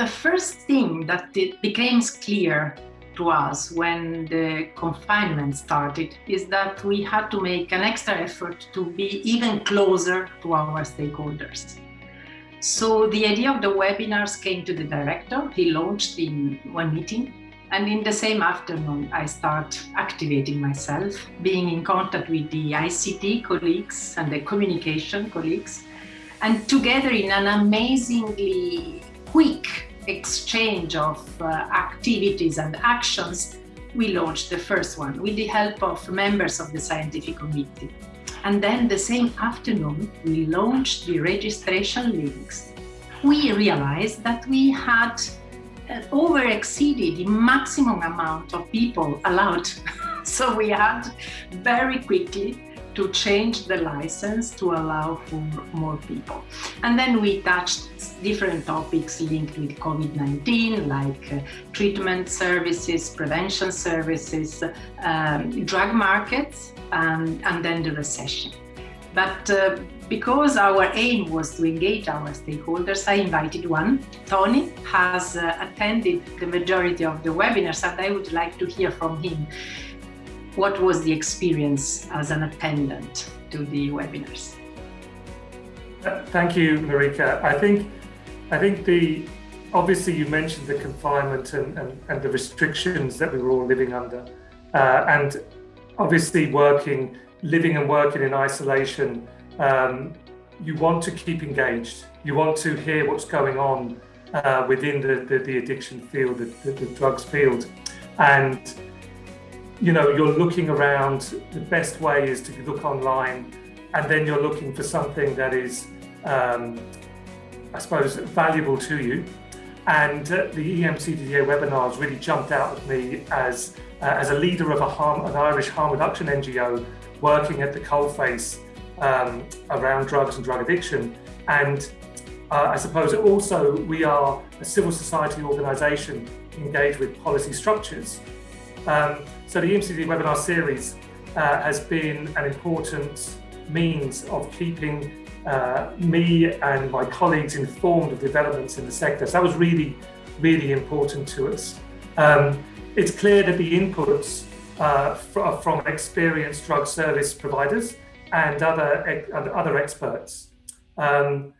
the first thing that it became clear to us when the confinement started is that we had to make an extra effort to be even closer to our stakeholders. So the idea of the webinars came to the director. He launched in one meeting. And in the same afternoon, I start activating myself, being in contact with the ICT colleagues and the communication colleagues. And together in an amazingly quick exchange of uh, activities and actions, we launched the first one with the help of members of the scientific committee. And then the same afternoon, we launched the registration links. We realized that we had uh, over exceeded the maximum amount of people allowed. so we had very quickly to change the license to allow for more people. And then we touched different topics linked with COVID-19, like uh, treatment services, prevention services, um, drug markets, um, and then the recession. But uh, because our aim was to engage our stakeholders, I invited one. Tony has uh, attended the majority of the webinars and I would like to hear from him. What was the experience as an attendant to the webinars? Thank you, Marika. I think, I think the obviously you mentioned the confinement and, and, and the restrictions that we were all living under. Uh, and obviously working, living and working in isolation, um, you want to keep engaged. You want to hear what's going on uh, within the, the, the, addiction field, the, the, the drugs field. And you know, you're looking around, the best way is to look online and then you're looking for something that is, um, I suppose, valuable to you. And uh, the EMCDDA webinars really jumped out at me as, uh, as a leader of a harm, an Irish harm reduction NGO working at the coalface um, around drugs and drug addiction. And uh, I suppose also we are a civil society organisation engaged with policy structures. Um, so the EMCD webinar series uh, has been an important means of keeping uh, me and my colleagues informed of developments in the sector. So that was really, really important to us. Um, it's clear that the inputs uh, from experienced drug service providers and other, other experts. Um,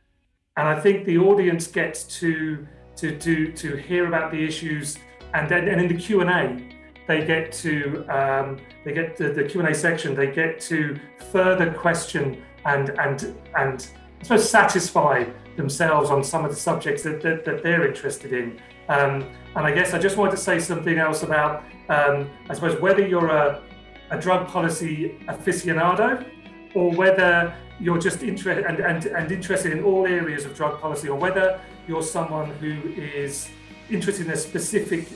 and I think the audience gets to, to, to, to hear about the issues and then and in the Q&A, they get to um, they get the, the Q&A section, they get to further question and and and I suppose satisfy themselves on some of the subjects that, that, that they're interested in. Um, and I guess I just wanted to say something else about, um, I suppose, whether you're a, a drug policy aficionado or whether you're just interested and, and, and interested in all areas of drug policy or whether you're someone who is interested in a specific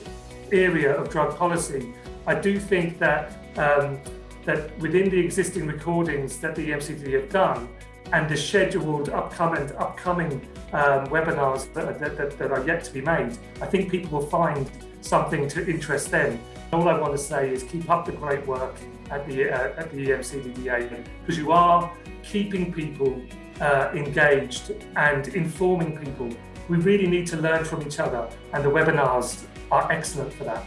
area of drug policy, I do think that um, that within the existing recordings that the EMCD have done and the scheduled upcoming upcoming um, webinars that, that, that, are yet to be made, I think people will find something to interest them. All I want to say is keep up the great work at the uh, at the EMCDDA because you are keeping people uh, engaged and informing people. We really need to learn from each other and the webinars are excellent for that.